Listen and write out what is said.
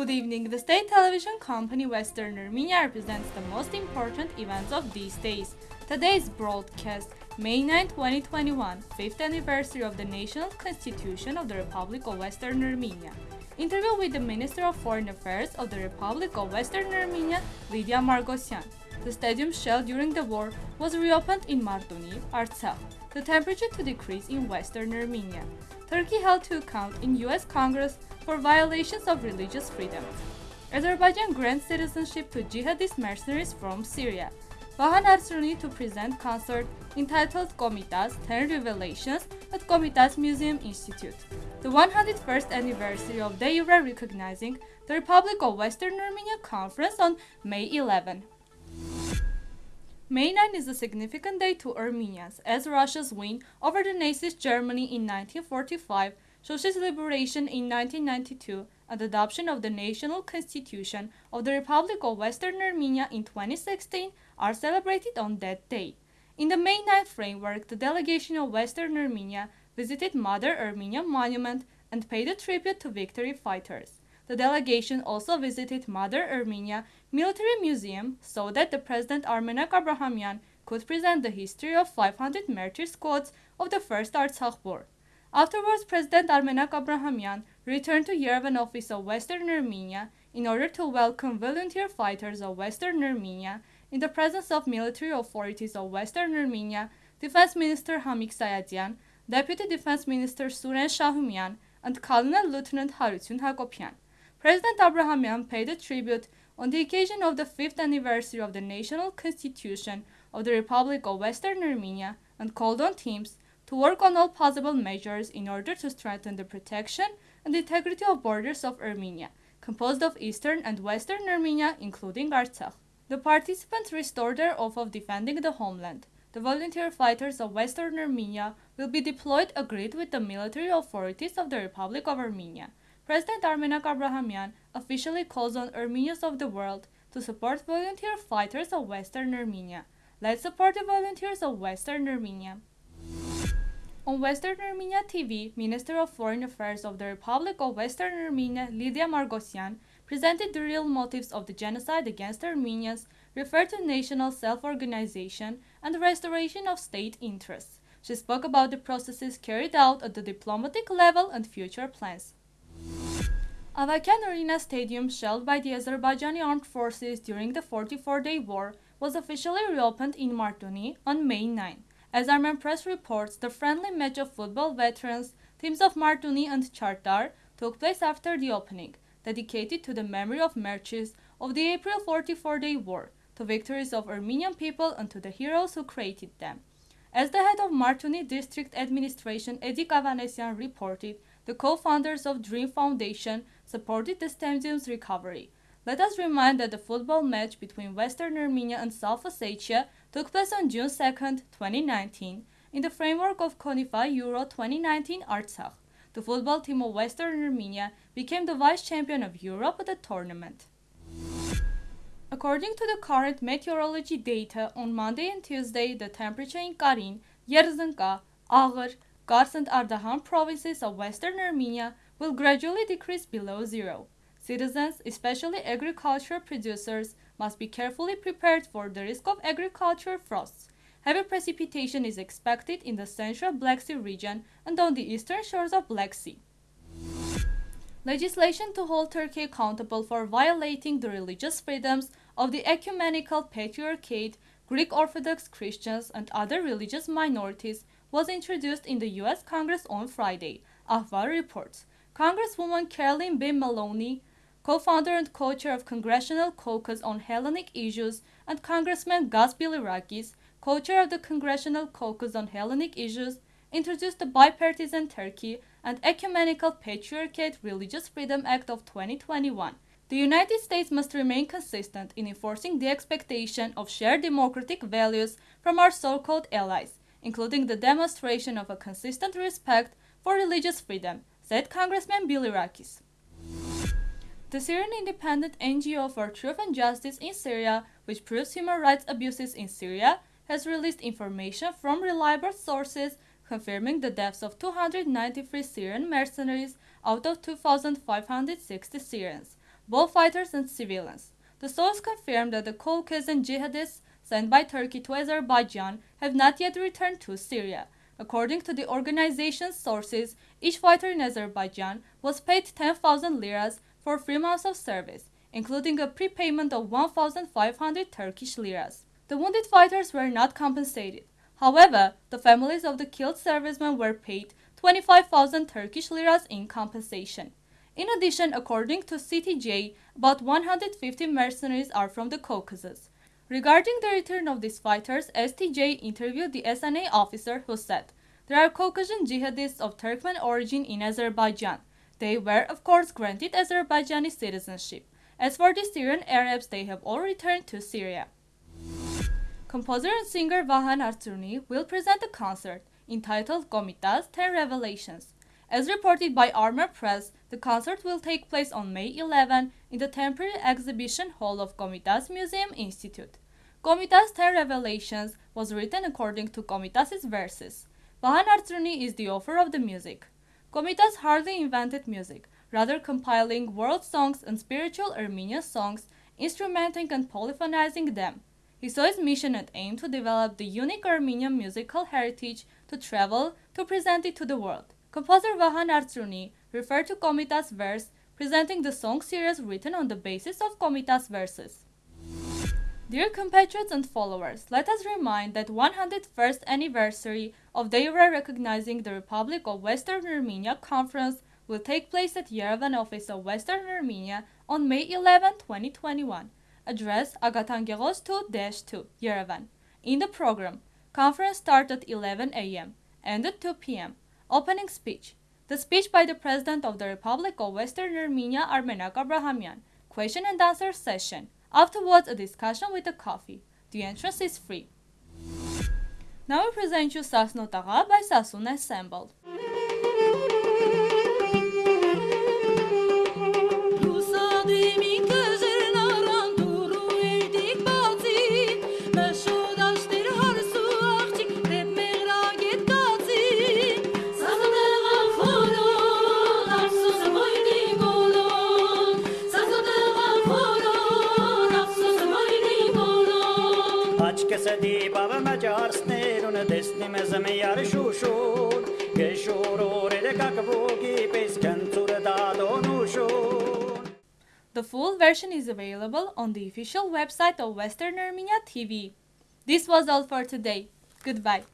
Good evening. The state television company Western Armenia represents the most important events of these days. Today's broadcast, May 9, 2021, 5th anniversary of the National Constitution of the Republic of Western Armenia. Interview with the Minister of Foreign Affairs of the Republic of Western Armenia, Lydia Margosyan. The stadium shell during the war was reopened in Martuni, Artsakh. The temperature to decrease in Western Armenia. Turkey held to account in US Congress for violations of religious freedom. Azerbaijan grants citizenship to jihadist mercenaries from Syria. Vahan Artsruni to present concert entitled Komitas 10 Revelations at Komitas Museum Institute. The 101st anniversary of de jure recognizing the Republic of Western Armenia Conference on May 11. May 9 is a significant day to Armenians as Russia's win over the Nazi Germany in 1945, socialist liberation in 1992, and adoption of the National Constitution of the Republic of Western Armenia in 2016 are celebrated on that day. In the May 9 framework, the delegation of Western Armenia visited Mother Armenia Monument and paid a tribute to victory fighters. The delegation also visited Mother Armenia Military Museum so that the President Armenak Abrahamyan could present the history of 500 martyr squads of the First Artsakh War. Afterwards, President Armenak Abrahamyan returned to Yerevan office of Western Armenia in order to welcome volunteer fighters of Western Armenia in the presence of military authorities of Western Armenia, Defense Minister Hamik Sayadyan, Deputy Defense Minister Suren Shahumyan, and Colonel Lieutenant Harutyun Hakopian. President Abrahamyan paid a tribute on the occasion of the fifth anniversary of the National Constitution of the Republic of Western Armenia and called on teams to work on all possible measures in order to strengthen the protection and integrity of borders of Armenia, composed of Eastern and Western Armenia, including Artsakh. The participants restored their oath of defending the homeland. The volunteer fighters of Western Armenia will be deployed agreed with the military authorities of the Republic of Armenia. President Armenak Abrahamyan officially calls on Armenians of the world to support volunteer fighters of Western Armenia. Let's support the volunteers of Western Armenia. On Western Armenia TV, Minister of Foreign Affairs of the Republic of Western Armenia, Lydia Margosyan, presented the real motives of the genocide against Armenians, referred to national self-organization and the restoration of state interests. She spoke about the processes carried out at the diplomatic level and future plans. Avakian Arena Stadium, shelled by the Azerbaijani armed forces during the 44-day war, was officially reopened in Martuni on May 9. As Armenpress reports, the friendly match of football veterans, teams of Martuni and Chardar, took place after the opening, dedicated to the memory of martyrs of the April 44-day war, to victories of Armenian people and to the heroes who created them. As the head of Martuni District Administration, Edi Kavanesian reported, the co-founders of Dream Foundation supported the stadium's recovery. Let us remind that the football match between Western Armenia and South Ossetia took place on June 2, 2019, in the framework of CONIFA Euro 2019 Artsakh. The football team of Western Armenia became the vice champion of Europe at the tournament. According to the current meteorology data, on Monday and Tuesday, the temperature in Karin, Yerzhenka, Agher, Kars and Ardahan provinces of Western Armenia will gradually decrease below zero. Citizens, especially agriculture producers, must be carefully prepared for the risk of agricultural frosts. Heavy precipitation is expected in the central Black Sea region and on the eastern shores of Black Sea. Legislation to hold Turkey accountable for violating the religious freedoms of the ecumenical patriarchate, Greek Orthodox Christians, and other religious minorities was introduced in the U.S. Congress on Friday, Ahval reports. Congresswoman Carolyn B. Maloney, co-founder and co-chair of Congressional Caucus on Hellenic Issues, and Congressman Gus Bilirakis, co-chair of the Congressional Caucus on Hellenic Issues, introduced the Bipartisan Turkey and Ecumenical Patriarchate Religious Freedom Act of 2021. The United States must remain consistent in enforcing the expectation of shared democratic values from our so-called allies including the demonstration of a consistent respect for religious freedom, said Congressman Bilirakis. The Syrian Independent NGO for Truth and Justice in Syria, which proves human rights abuses in Syria, has released information from reliable sources confirming the deaths of 293 Syrian mercenaries out of 2,560 Syrians. both fighters and civilians. The source confirmed that the Caucasian jihadists sent by Turkey to Azerbaijan have not yet returned to Syria. According to the organization's sources, each fighter in Azerbaijan was paid 10,000 liras for three months of service, including a prepayment of 1,500 Turkish liras. The wounded fighters were not compensated. However, the families of the killed servicemen were paid 25,000 Turkish liras in compensation. In addition, according to STJ, about 150 mercenaries are from the Caucasus. Regarding the return of these fighters, STJ interviewed the SNA officer who said, There are Caucasian jihadists of Turkmen origin in Azerbaijan. They were, of course, granted Azerbaijani citizenship. As for the Syrian Arabs, they have all returned to Syria. Composer and singer Vahan Artsruni will present a concert entitled Komitas 10 Revelations. As reported by Armenpress, the concert will take place on May 11 in the temporary exhibition hall of Komitas Museum Institute. Komitas 10 Revelations was written according to Komitas' verses. Vahan Artsruni is the author of the music. Komitas hardly invented music, rather compiling world songs and spiritual Armenian songs, instrumenting and polyphonizing them. He saw his mission and aim to develop the unique Armenian musical heritage to travel to present it to the world. Composer Vahan Artsruni referred to Komitas verse, presenting the song series written on the basis of Komitas verses. Dear compatriots and followers, let us remind that 101st anniversary of the era recognizing the Republic of Western Armenia conference will take place at Yerevan office of Western Armenia on May 11, 2021. Address Agatangeghos 2-2, Yerevan. In the program, conference start at 11 a.m. and at 2 p.m. Opening speech. The speech by the President of the Republic of Western Armenia, Armenak Abrahamian. Question and answer session. Afterwards, a discussion with a coffee. The entrance is free. Now we present you Sasno Taga by Sassoon Ensemble. The full version is available on the official website of Western Armenia TV. This was all for today. Goodbye.